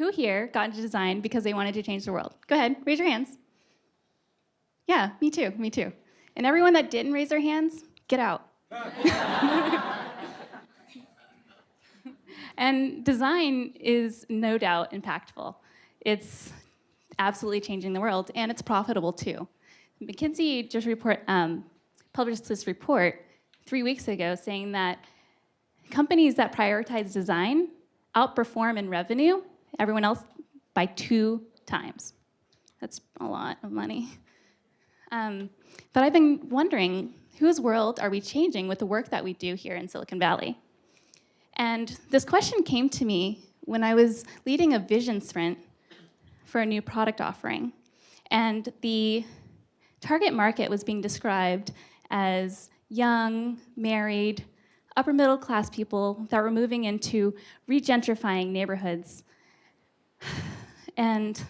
who here got into design because they wanted to change the world? Go ahead, raise your hands. Yeah, me too, me too. And everyone that didn't raise their hands, get out. and design is no doubt impactful. It's absolutely changing the world, and it's profitable too. McKinsey just report, um, published this report three weeks ago saying that companies that prioritize design outperform in revenue everyone else by two times. That's a lot of money. Um, but I've been wondering, whose world are we changing with the work that we do here in Silicon Valley? And this question came to me when I was leading a vision sprint for a new product offering. And the target market was being described as young, married, upper middle class people that were moving into regentrifying neighborhoods. And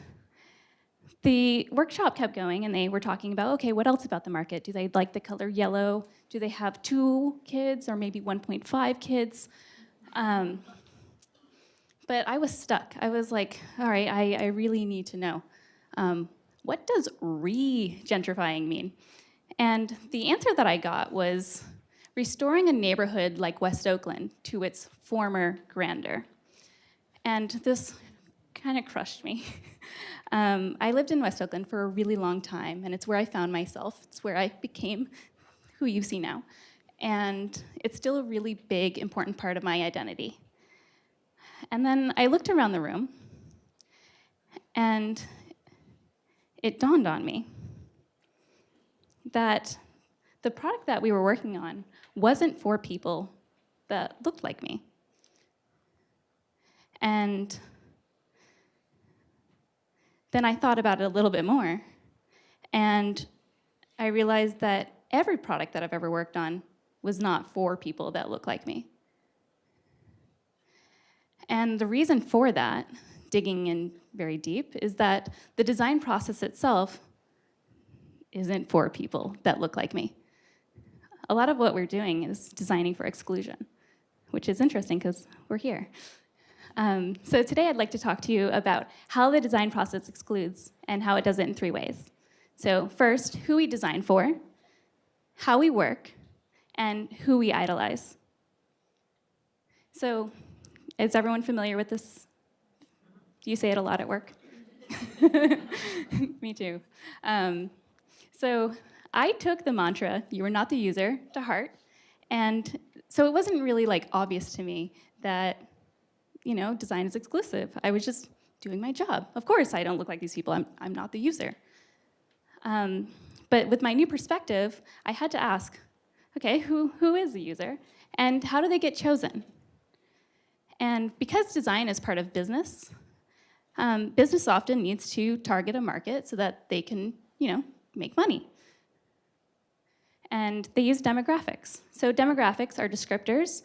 the workshop kept going and they were talking about, okay, what else about the market? Do they like the color yellow? Do they have two kids or maybe 1.5 kids? Um, but I was stuck. I was like, all right, I, I really need to know. Um, what does re-gentrifying mean? And the answer that I got was restoring a neighborhood like West Oakland to its former grandeur. And this kind of crushed me. um, I lived in West Oakland for a really long time, and it's where I found myself. It's where I became who you see now. And it's still a really big, important part of my identity. And then I looked around the room, and it dawned on me that the product that we were working on wasn't for people that looked like me. And then I thought about it a little bit more, and I realized that every product that I've ever worked on was not for people that look like me. And the reason for that, digging in very deep, is that the design process itself isn't for people that look like me. A lot of what we're doing is designing for exclusion, which is interesting because we're here. Um, so today I'd like to talk to you about how the design process excludes and how it does it in three ways. So first, who we design for, how we work, and who we idolize. So is everyone familiar with this? Do you say it a lot at work? Me too. Um, so I took the mantra, you are not the user, to heart. And so it wasn't really like obvious to me that you know, design is exclusive. I was just doing my job. Of course, I don't look like these people. I'm, I'm not the user. Um, but with my new perspective, I had to ask, okay, who, who is the user? And how do they get chosen? And because design is part of business, um, business often needs to target a market so that they can, you know, make money. And they use demographics. So demographics are descriptors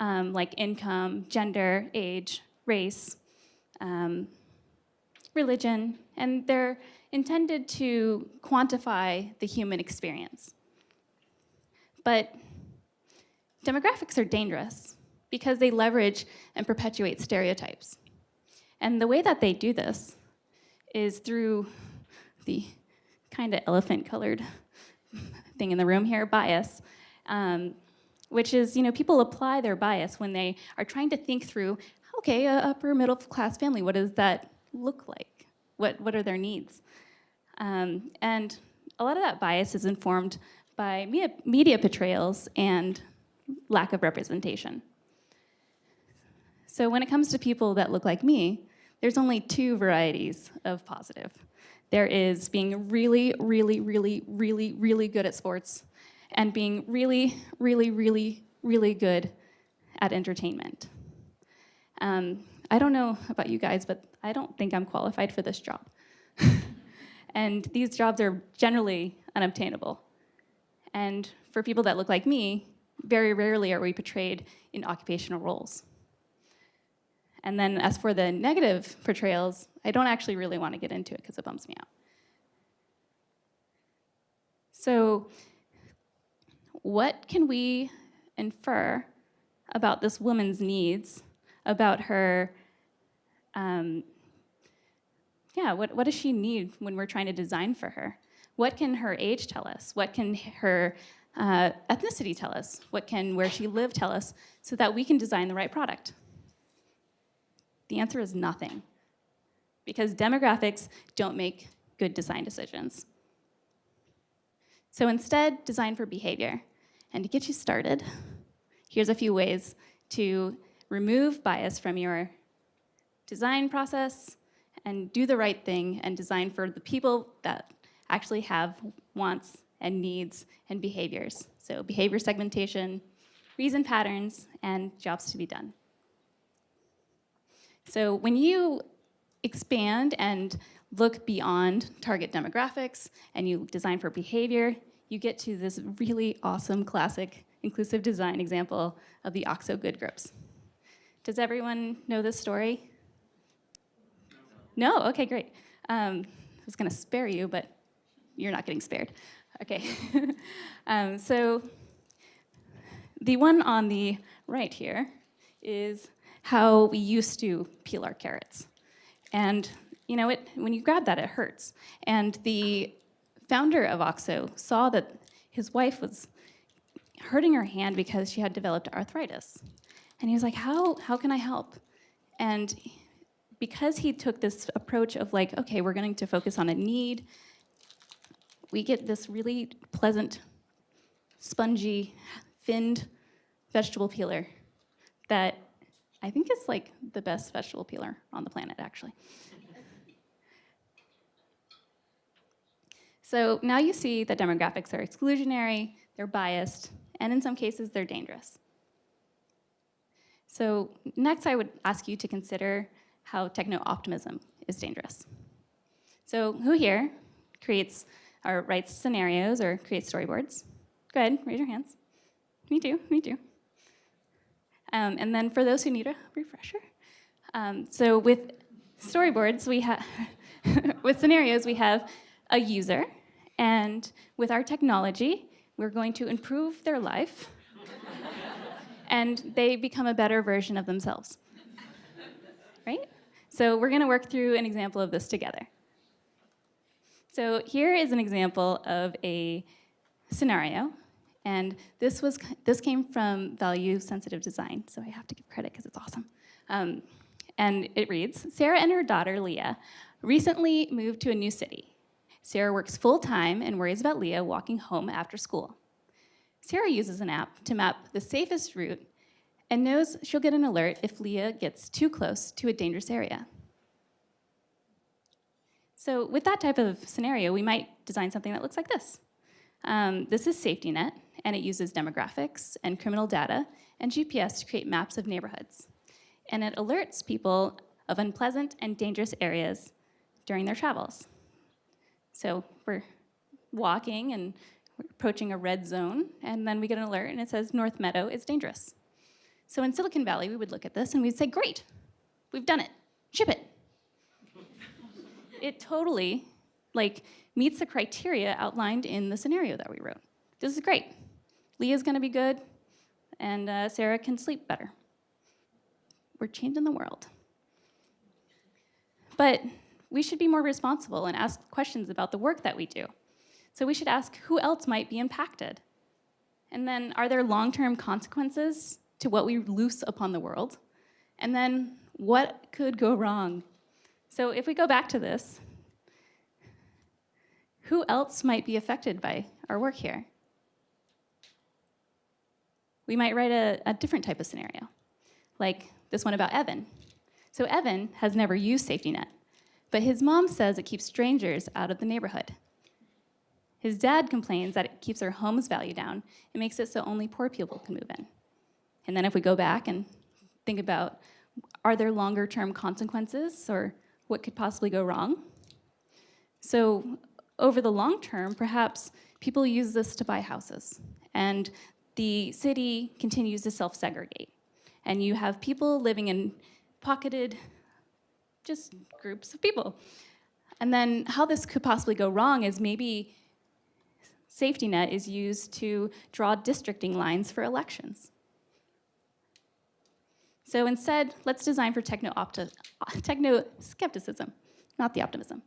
um, like income, gender, age, race, um, religion, and they're intended to quantify the human experience. But demographics are dangerous because they leverage and perpetuate stereotypes. And the way that they do this is through the kind of elephant-colored thing in the room here, bias. Um, which is, you know, people apply their bias when they are trying to think through, okay, a upper middle class family, what does that look like? What, what are their needs? Um, and a lot of that bias is informed by media, media portrayals and lack of representation. So when it comes to people that look like me, there's only two varieties of positive. There is being really, really, really, really, really good at sports and being really, really, really, really good at entertainment. Um, I don't know about you guys, but I don't think I'm qualified for this job. and these jobs are generally unobtainable. And for people that look like me, very rarely are we portrayed in occupational roles. And then as for the negative portrayals, I don't actually really want to get into it because it bums me out. So what can we infer about this woman's needs, about her um, yeah, what, what does she need when we're trying to design for her? What can her age tell us? What can her uh, ethnicity tell us? What can where she lived tell us so that we can design the right product? The answer is nothing because demographics don't make good design decisions. So instead, design for behavior. And to get you started, here's a few ways to remove bias from your design process and do the right thing and design for the people that actually have wants and needs and behaviors. So behavior segmentation, reason patterns, and jobs to be done. So when you expand and look beyond target demographics and you design for behavior, you get to this really awesome classic inclusive design example of the OXO Good Grips. Does everyone know this story? No? Okay, great. Um, I was gonna spare you, but you're not getting spared. Okay. um, so the one on the right here is how we used to peel our carrots. And you know, it, when you grab that, it hurts. And the founder of OXO saw that his wife was hurting her hand because she had developed arthritis. And he was like, how, how can I help? And because he took this approach of like, okay, we're going to focus on a need, we get this really pleasant, spongy, finned vegetable peeler that I think is like the best vegetable peeler on the planet, actually. So now you see that demographics are exclusionary, they're biased, and in some cases they're dangerous. So next I would ask you to consider how techno-optimism is dangerous. So who here creates or writes scenarios or creates storyboards? Go ahead, raise your hands. Me too, me too. Um, and then for those who need a refresher, um, so with storyboards, we have, with scenarios, we have a user, and with our technology, we're going to improve their life, and they become a better version of themselves. Right? So we're gonna work through an example of this together. So here is an example of a scenario, and this was this came from value sensitive design, so I have to give credit because it's awesome. Um, and it reads, Sarah and her daughter, Leah, recently moved to a new city. Sarah works full-time and worries about Leah walking home after school. Sarah uses an app to map the safest route and knows she'll get an alert if Leah gets too close to a dangerous area. So with that type of scenario, we might design something that looks like this. Um, this is SafetyNet, and it uses demographics and criminal data and GPS to create maps of neighborhoods. And it alerts people of unpleasant and dangerous areas during their travels. So we're walking and we're approaching a red zone, and then we get an alert and it says North Meadow is dangerous. So in Silicon Valley, we would look at this and we'd say, great, we've done it, ship it. it totally like meets the criteria outlined in the scenario that we wrote. This is great. Leah's gonna be good, and uh, Sarah can sleep better. We're changing the world. But we should be more responsible and ask questions about the work that we do. So we should ask who else might be impacted? And then are there long-term consequences to what we loose upon the world? And then what could go wrong? So if we go back to this, who else might be affected by our work here? We might write a, a different type of scenario, like this one about Evan. So Evan has never used SafetyNet. But his mom says it keeps strangers out of the neighborhood. His dad complains that it keeps our home's value down and makes it so only poor people can move in. And then if we go back and think about, are there longer term consequences or what could possibly go wrong? So over the long term, perhaps people use this to buy houses and the city continues to self-segregate. And you have people living in pocketed just groups of people. And then how this could possibly go wrong is maybe safety net is used to draw districting lines for elections. So instead, let's design for techno-skepticism. not the optimism.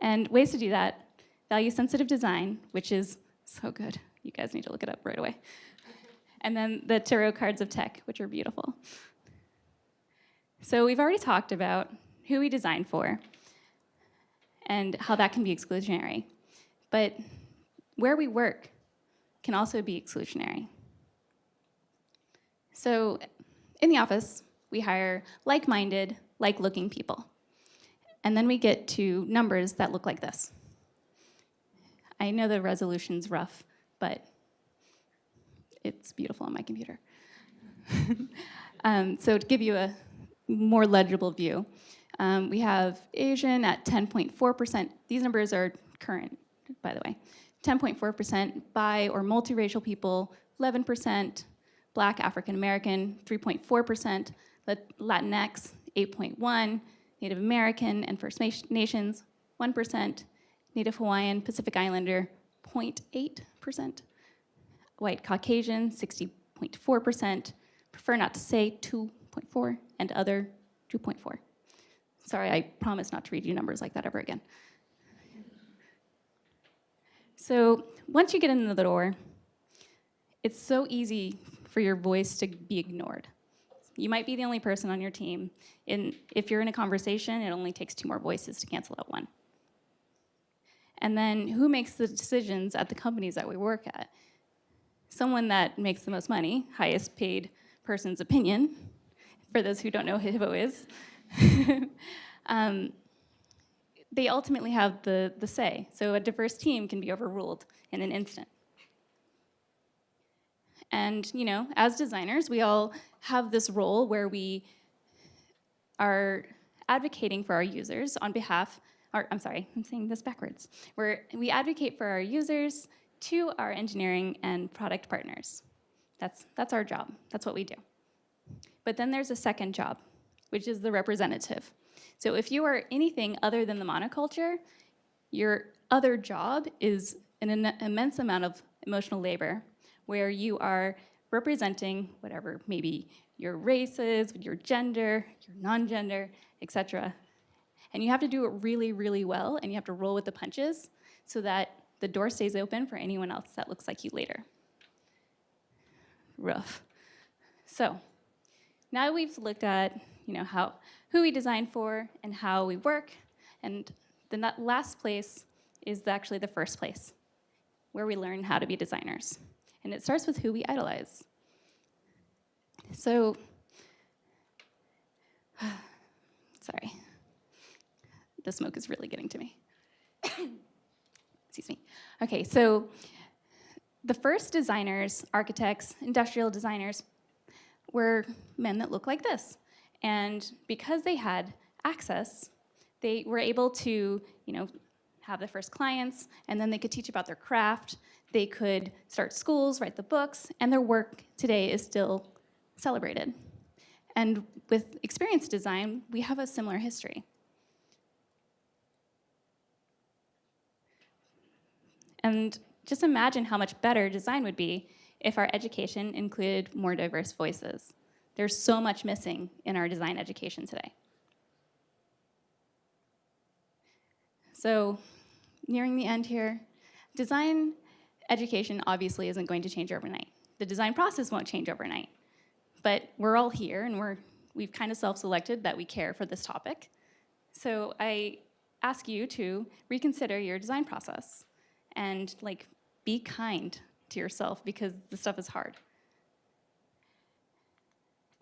And ways to do that, value sensitive design, which is so good. You guys need to look it up right away. And then the tarot cards of tech, which are beautiful. So we've already talked about who we design for and how that can be exclusionary. But where we work can also be exclusionary. So in the office, we hire like-minded, like-looking people. And then we get to numbers that look like this. I know the resolution's rough, but it's beautiful on my computer. um, so to give you a more legible view, um, we have Asian at 10.4%. These numbers are current, by the way. 10.4% bi or multiracial people, 11%, black African American, 3.4%, Latinx, 8.1, Native American and First Nations, 1%, Native Hawaiian, Pacific Islander, 0.8%, white Caucasian, 60.4%, prefer not to say 2.4, and other 2.4. Sorry, I promise not to read you numbers like that ever again. So once you get in the door, it's so easy for your voice to be ignored. You might be the only person on your team. And if you're in a conversation, it only takes two more voices to cancel out one. And then who makes the decisions at the companies that we work at? Someone that makes the most money, highest paid person's opinion, for those who don't know who HiPPO is. um, they ultimately have the, the say. So a diverse team can be overruled in an instant. And you know, as designers, we all have this role where we are advocating for our users on behalf, or I'm sorry, I'm saying this backwards, where we advocate for our users to our engineering and product partners. That's, that's our job, that's what we do. But then there's a second job, which is the representative. So if you are anything other than the monoculture, your other job is an immense amount of emotional labor where you are representing whatever maybe your race is, your gender, your non-gender, etc. And you have to do it really, really well, and you have to roll with the punches so that the door stays open for anyone else that looks like you later. Rough. So now we've looked at you know, how, who we design for and how we work, and the last place is actually the first place, where we learn how to be designers. And it starts with who we idolize. So, sorry, the smoke is really getting to me. Excuse me. Okay, so the first designers, architects, industrial designers, were men that looked like this. And because they had access, they were able to, you know, have the first clients, and then they could teach about their craft, they could start schools, write the books, and their work today is still celebrated. And with experience design, we have a similar history. And just imagine how much better design would be if our education included more diverse voices. There's so much missing in our design education today. So nearing the end here, design education obviously isn't going to change overnight. The design process won't change overnight. But we're all here and we're, we've kind of self-selected that we care for this topic. So I ask you to reconsider your design process and like be kind to yourself because the stuff is hard.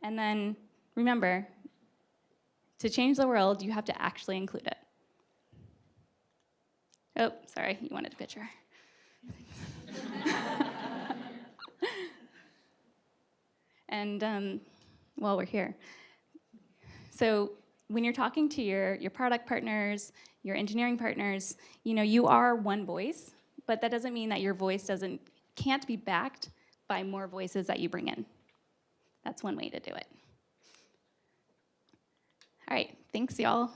And then remember, to change the world, you have to actually include it. Oh, sorry, you wanted a picture. and um, while we're here, so when you're talking to your, your product partners, your engineering partners, you know, you are one voice, but that doesn't mean that your voice doesn't, can't be backed by more voices that you bring in. That's one way to do it. All right, thanks y'all.